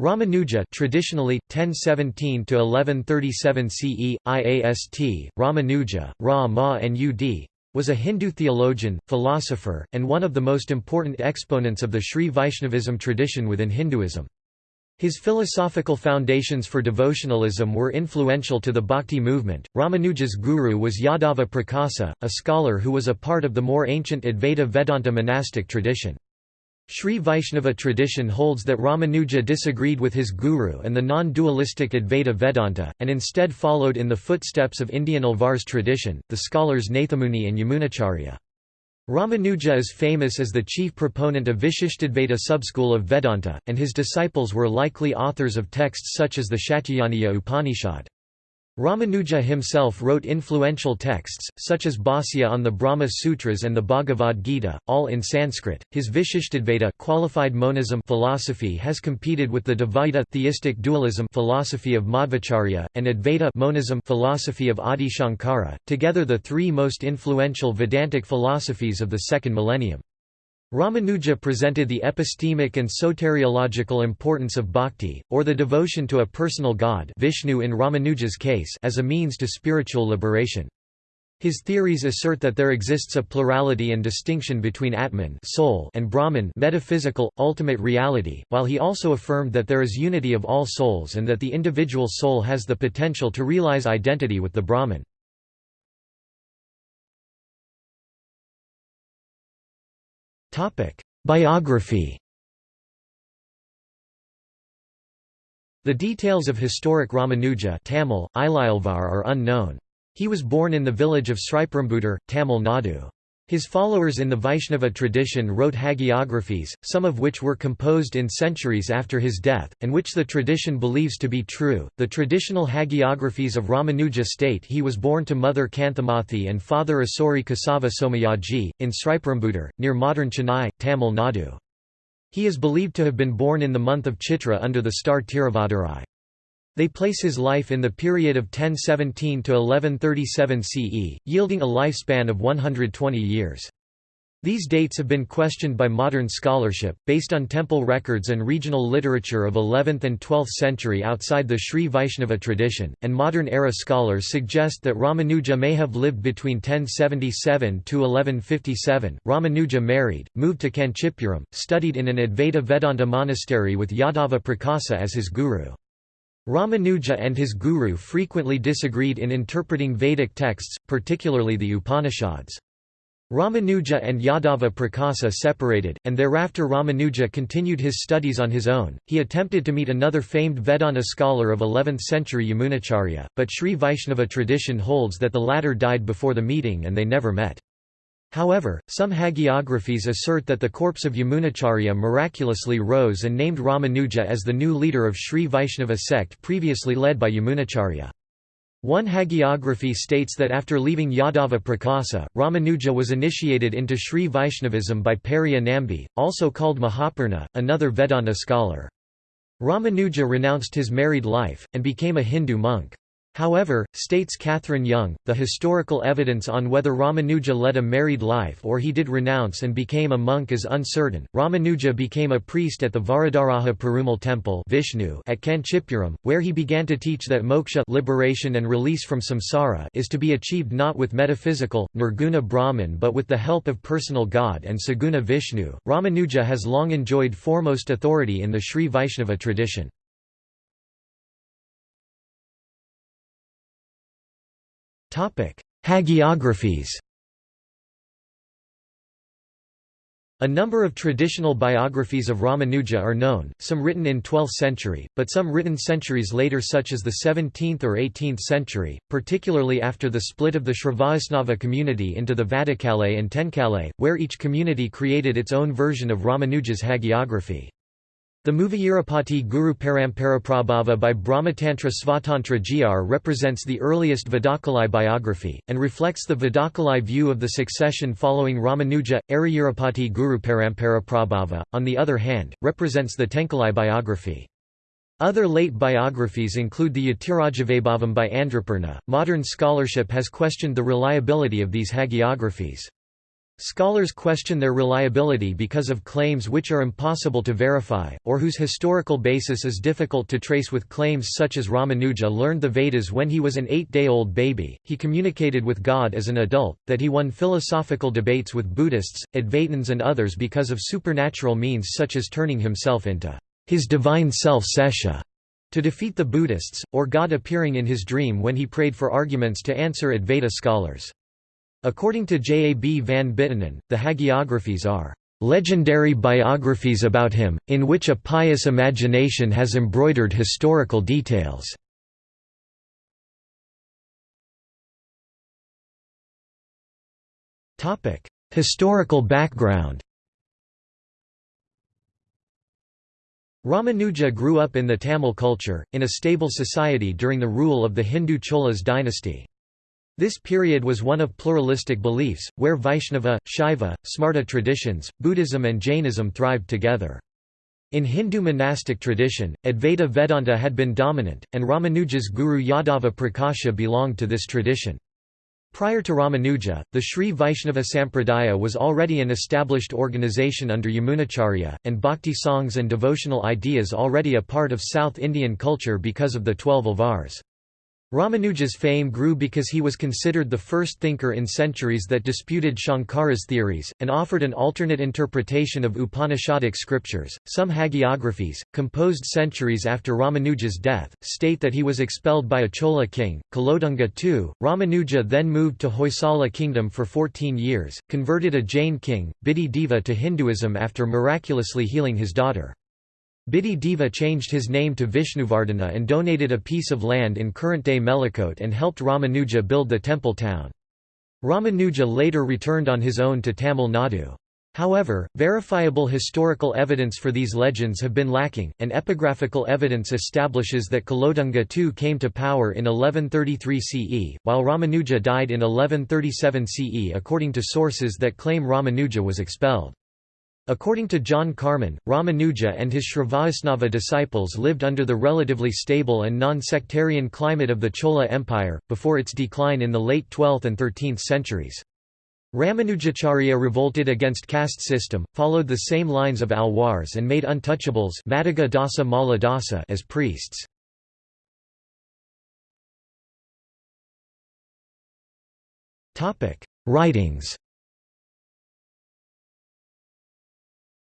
Ramanuja traditionally 1017 to 1137 CE IAST Ramanuja Ra Ma Nud was a Hindu theologian, philosopher, and one of the most important exponents of the Sri Vaishnavism tradition within Hinduism. His philosophical foundations for devotionalism were influential to the Bhakti movement. Ramanuja's guru was Yadava Prakasa, a scholar who was a part of the more ancient Advaita Vedanta monastic tradition. Sri Vaishnava tradition holds that Ramanuja disagreed with his guru and the non-dualistic Advaita Vedanta, and instead followed in the footsteps of Indian Alvar's tradition, the scholars Nathamuni and Yamunacharya. Ramanuja is famous as the chief proponent of Vishishtadvaita subschool of Vedanta, and his disciples were likely authors of texts such as the Shatyayaniya Upanishad. Ramanuja himself wrote influential texts, such as Bhāsya on the Brahma Sutras and the Bhagavad Gita, all in Sanskrit. His Vishishtadvaita qualified monism philosophy has competed with the Dvaita theistic dualism philosophy of Madhvacharya, and Advaita monism philosophy of Adi Shankara, together the three most influential Vedantic philosophies of the second millennium. Ramanuja presented the epistemic and soteriological importance of bhakti, or the devotion to a personal god Vishnu in Ramanuja's case as a means to spiritual liberation. His theories assert that there exists a plurality and distinction between Atman soul and Brahman metaphysical, ultimate reality, while he also affirmed that there is unity of all souls and that the individual soul has the potential to realize identity with the Brahman. Biography The details of historic Ramanuja Tamil, are unknown. He was born in the village of Sriperumbudur, Tamil Nadu. His followers in the Vaishnava tradition wrote hagiographies, some of which were composed in centuries after his death, and which the tradition believes to be true. The traditional hagiographies of Ramanuja state he was born to mother Kanthamathi and father Asuri Kasava Somayaji, in Sriperumbudur, near modern Chennai, Tamil Nadu. He is believed to have been born in the month of Chitra under the star Tiruvadurai. They place his life in the period of 1017 to 1137 CE, yielding a lifespan of 120 years. These dates have been questioned by modern scholarship, based on temple records and regional literature of 11th and 12th century outside the Sri Vaishnava tradition, and modern-era scholars suggest that Ramanuja may have lived between 1077 to 1157. Ramanuja married, moved to Kanchipuram, studied in an Advaita Vedanta monastery with Yadava Prakasa as his guru. Ramanuja and his guru frequently disagreed in interpreting Vedic texts, particularly the Upanishads. Ramanuja and Yadava Prakasa separated, and thereafter Ramanuja continued his studies on his own. He attempted to meet another famed Vedanta scholar of 11th century Yamunacharya, but Sri Vaishnava tradition holds that the latter died before the meeting and they never met. However, some hagiographies assert that the corpse of Yamunacharya miraculously rose and named Ramanuja as the new leader of Sri Vaishnava sect previously led by Yamunacharya. One hagiography states that after leaving Yadava Prakasa, Ramanuja was initiated into Sri Vaishnavism by Periya Nambi, also called Mahapurna, another Vedanta scholar. Ramanuja renounced his married life, and became a Hindu monk. However, states Catherine Young, the historical evidence on whether Ramanuja led a married life or he did renounce and became a monk is uncertain. Ramanuja became a priest at the Varadaraja Perumal temple Vishnu at Kanchipuram, where he began to teach that moksha liberation and release from samsara is to be achieved not with metaphysical, nirguna Brahman but with the help of personal God and saguna Vishnu. Ramanuja has long enjoyed foremost authority in the Sri Vaishnava tradition. Hagiographies A number of traditional biographies of Ramanuja are known, some written in 12th century, but some written centuries later such as the 17th or 18th century, particularly after the split of the Srivaisnava community into the Vadakalai and Tenkalai, where each community created its own version of Ramanuja's hagiography. The Muvayirapati Guru Paramparaprabhava by Brahmatantra Svatantra Jr represents the earliest Vadakalai biography, and reflects the Vadakalai view of the succession following Ramanuja. Ariyurapati Guru Paramparaprabhava, on the other hand, represents the Tenkalai biography. Other late biographies include the Yatirajavaibhavam by Andrapurna. Modern scholarship has questioned the reliability of these hagiographies. Scholars question their reliability because of claims which are impossible to verify, or whose historical basis is difficult to trace with claims such as Ramanuja learned the Vedas when he was an eight-day-old baby, he communicated with God as an adult, that he won philosophical debates with Buddhists, Advaitins and others because of supernatural means such as turning himself into his divine self Sesha to defeat the Buddhists, or God appearing in his dream when he prayed for arguments to answer Advaita scholars. According to J. A. B. van Buitenen, the hagiographies are legendary biographies about him, in which a pious imagination has embroidered historical details. Historical background Ramanuja grew up in the Tamil culture, in a stable society during the rule of the Hindu Cholas dynasty. This period was one of pluralistic beliefs, where Vaishnava, Shaiva, Smarta traditions, Buddhism and Jainism thrived together. In Hindu monastic tradition, Advaita Vedanta had been dominant, and Ramanuja's guru Yadava Prakasha belonged to this tradition. Prior to Ramanuja, the Sri Vaishnava Sampradaya was already an established organization under Yamunacharya, and bhakti songs and devotional ideas already a part of South Indian culture because of the twelve Alvars. Ramanuja's fame grew because he was considered the first thinker in centuries that disputed Shankara's theories, and offered an alternate interpretation of Upanishadic scriptures. Some hagiographies, composed centuries after Ramanuja's death, state that he was expelled by a Chola king, Kulothunga II. Ramanuja then moved to Hoysala kingdom for 14 years, converted a Jain king, Bidhi Deva to Hinduism after miraculously healing his daughter. Bidhi Deva changed his name to Vishnuvardhana and donated a piece of land in current-day Melukote and helped Ramanuja build the temple town. Ramanuja later returned on his own to Tamil Nadu. However, verifiable historical evidence for these legends have been lacking, and epigraphical evidence establishes that Kulothunga II came to power in 1133 CE, while Ramanuja died in 1137 CE according to sources that claim Ramanuja was expelled. According to John Carman, Ramanuja and his Srivaisnava disciples lived under the relatively stable and non-sectarian climate of the Chola Empire, before its decline in the late 12th and 13th centuries. Ramanujacharya revolted against caste system, followed the same lines of Alwars and made untouchables Dasa as priests. Writings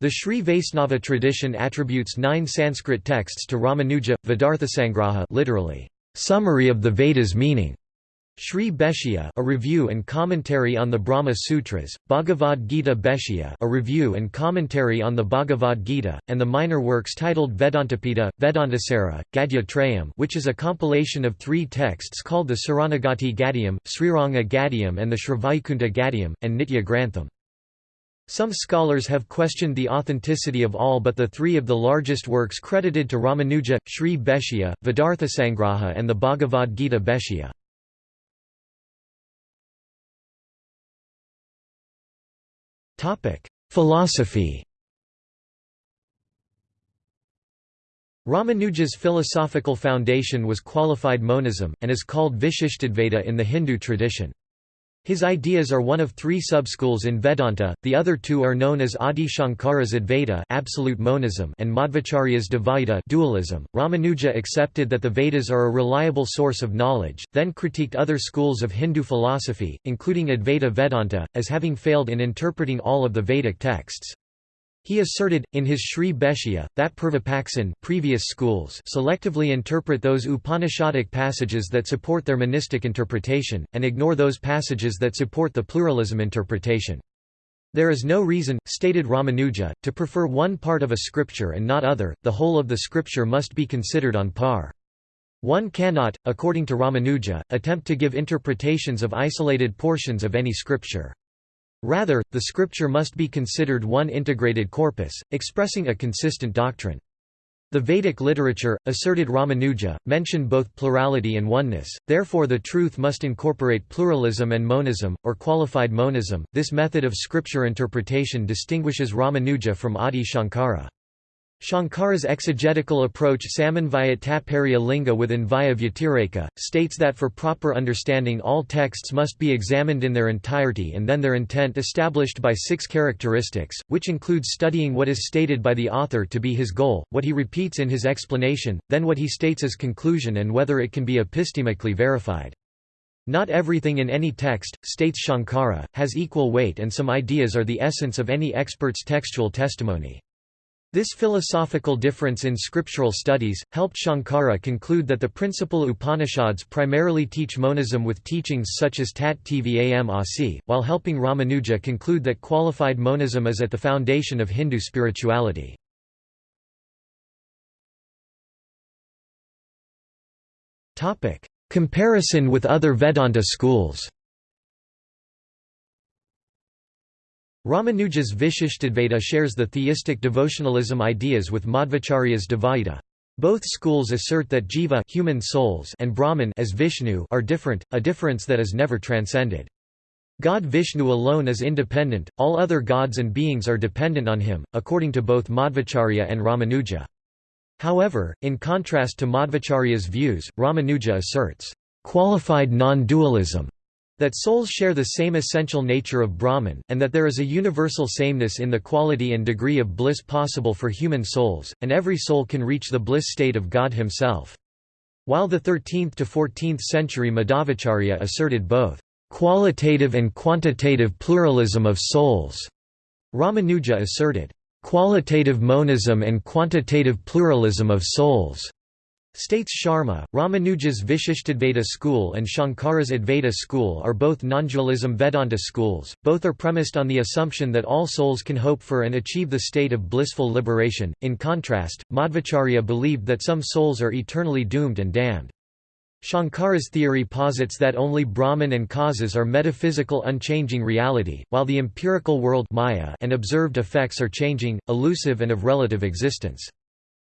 The Sri Vaisnava tradition attributes nine Sanskrit texts to Ramanuja, Vedarthasangraha literally, summary of the Vedas meaning. Sri Bhashya a review and commentary on the Brahma Sutras, Bhagavad Gita Bhashya a review and commentary on the Bhagavad Gita, and the minor works titled Vedantadipa, Vedantasara, Gadya Trayam which is a compilation of three texts called the Saranagati Gadyam, Sriranga Gadyam and the Srivaikuntha Gadyam, and Nitya Grantham. Some scholars have questioned the authenticity of all but the three of the largest works credited to Ramanuja, Sri Bhashya, Vedarthasangraha and the Bhagavad Gita Bhashya. Philosophy Ramanuja's philosophical foundation was qualified monism, and is called Vishishtadvaita in the Hindu tradition. His ideas are one of three subschools in Vedanta, the other two are known as Adi Shankara's Advaita absolute monism and Madhvacharya's Dvaita dualism. Ramanuja accepted that the Vedas are a reliable source of knowledge, then critiqued other schools of Hindu philosophy, including Advaita Vedanta, as having failed in interpreting all of the Vedic texts. He asserted, in his Sri Bhashya, that Purvapaksin previous schools selectively interpret those Upanishadic passages that support their monistic interpretation, and ignore those passages that support the pluralism interpretation. There is no reason, stated Ramanuja, to prefer one part of a scripture and not other, the whole of the scripture must be considered on par. One cannot, according to Ramanuja, attempt to give interpretations of isolated portions of any scripture. Rather, the scripture must be considered one integrated corpus, expressing a consistent doctrine. The Vedic literature, asserted Ramanuja, mention both plurality and oneness, therefore the truth must incorporate pluralism and monism, or qualified monism. This method of scripture interpretation distinguishes Ramanuja from Adi Shankara. Shankara's exegetical approach Samanvaya Tatparya Linga with Anvaya Vyatireka, states that for proper understanding all texts must be examined in their entirety and then their intent established by six characteristics, which includes studying what is stated by the author to be his goal, what he repeats in his explanation, then what he states as conclusion and whether it can be epistemically verified. Not everything in any text, states Shankara, has equal weight and some ideas are the essence of any expert's textual testimony. This philosophical difference in scriptural studies, helped Shankara conclude that the principal Upanishads primarily teach monism with teachings such as Tat Tvam Asi, while helping Ramanuja conclude that qualified monism is at the foundation of Hindu spirituality. Comparison with other Vedanta schools Ramanuja's Vishishtadvaita shares the theistic devotionalism ideas with Madhvacharya's Dvaita. Both schools assert that jiva human souls and Brahman as Vishnu are different, a difference that is never transcended. God Vishnu alone is independent, all other gods and beings are dependent on him, according to both Madhvacharya and Ramanuja. However, in contrast to Madhvacharya's views, Ramanuja asserts, "...qualified non-dualism", that souls share the same essential nature of Brahman, and that there is a universal sameness in the quality and degree of bliss possible for human souls, and every soul can reach the bliss state of God himself. While the 13th to 14th century Madhavacharya asserted both qualitative and quantitative pluralism of souls, Ramanuja asserted qualitative monism and quantitative pluralism of souls. States Sharma, Ramanuja's Vishishtadvaita school and Shankara's Advaita school are both non-dualism Vedanta schools, both are premised on the assumption that all souls can hope for and achieve the state of blissful liberation. In contrast, Madhvacharya believed that some souls are eternally doomed and damned. Shankara's theory posits that only Brahman and causes are metaphysical unchanging reality, while the empirical world Maya and observed effects are changing, elusive and of relative existence.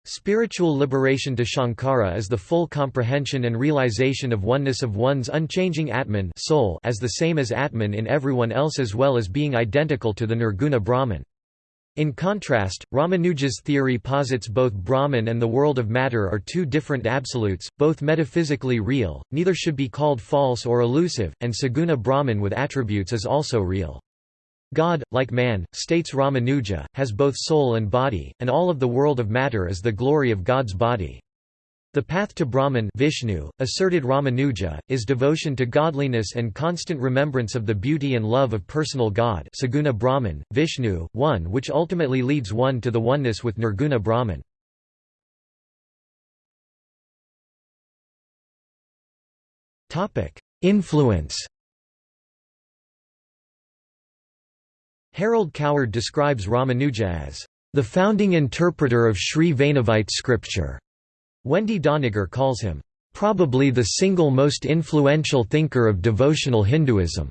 Spiritual liberation to Shankara is the full comprehension and realization of oneness of one's unchanging Atman soul as the same as Atman in everyone else as well as being identical to the Nirguna Brahman. In contrast, Ramanuja's theory posits both Brahman and the world of matter are two different absolutes, both metaphysically real, neither should be called false or elusive, and Saguna Brahman with attributes is also real. God, like man, states Ramanuja, has both soul and body, and all of the world of matter is the glory of God's body. The path to Brahman Vishnu, asserted Ramanuja, is devotion to godliness and constant remembrance of the beauty and love of personal God Saguna Brahman, Vishnu, one which ultimately leads one to the oneness with Nirguna Brahman. Influence Harold Coward describes Ramanuja as the founding interpreter of Sri Vaishnavite scripture. Wendy Doniger calls him probably the single most influential thinker of devotional Hinduism.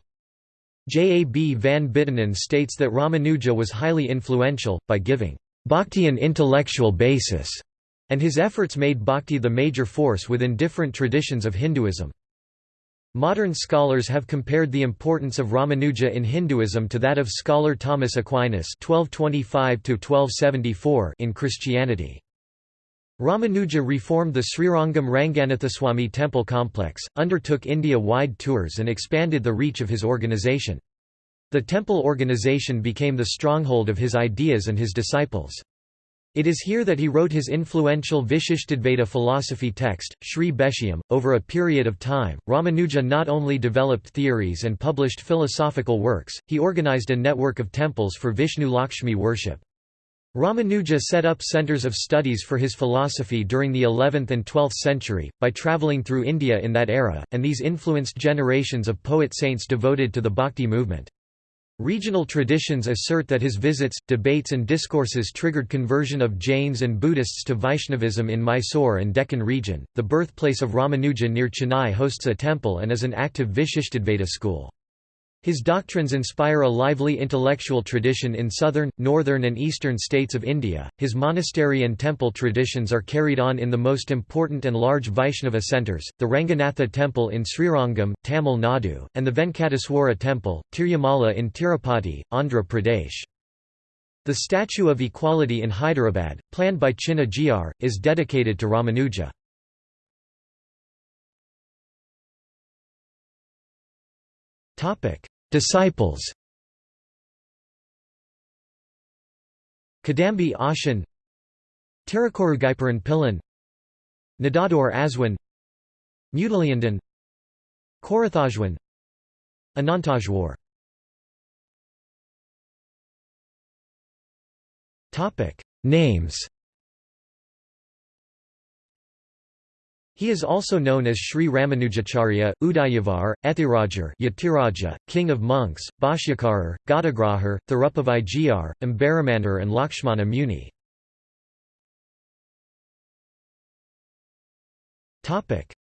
J. A. B. van Buitenen states that Ramanuja was highly influential, by giving bhakti an intellectual basis, and his efforts made bhakti the major force within different traditions of Hinduism. Modern scholars have compared the importance of Ramanuja in Hinduism to that of scholar Thomas Aquinas (1225–1274) in Christianity. Ramanuja reformed the Srirangam Ranganathaswamy temple complex, undertook India-wide tours and expanded the reach of his organization. The temple organization became the stronghold of his ideas and his disciples. It is here that he wrote his influential Vishishtadvaita philosophy text, Sri Bhashyam. Over a period of time, Ramanuja not only developed theories and published philosophical works, he organized a network of temples for Vishnu Lakshmi worship. Ramanuja set up centers of studies for his philosophy during the 11th and 12th century, by travelling through India in that era, and these influenced generations of poet-saints devoted to the bhakti movement. Regional traditions assert that his visits, debates and discourses triggered conversion of Jains and Buddhists to Vaishnavism in Mysore and Deccan region. The birthplace of Ramanuja near Chennai hosts a temple and is an active Vishishtadvaita school. His doctrines inspire a lively intellectual tradition in southern, northern and eastern states of India. His monastery and temple traditions are carried on in the most important and large Vaishnava centres, the Ranganatha temple in Srirangam, Tamil Nadu, and the Venkateswara temple, Tirumala in Tirupati, Andhra Pradesh. The Statue of Equality in Hyderabad, planned by Chinna Gr, is dedicated to Ramanuja. Disciples Kadambi Ashan Tirukorugaiparan Pillan Nadador Aswin Mutaliyandan Korathajwan Anantajwar Names He is also known as Sri Ramanujacharya, Udayavar, Ethirajar Yatiraja, King of Monks, Bhashyakarar, Gadagrahar, Thirupavai Gr, Ambaramandir and Lakshmana Muni.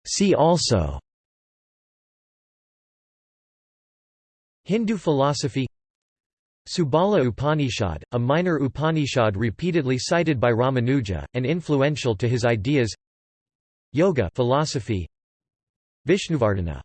See also Hindu philosophy Subala Upanishad, a minor Upanishad repeatedly cited by Ramanuja, and influential to his ideas Yoga philosophy. Vishnuvardhana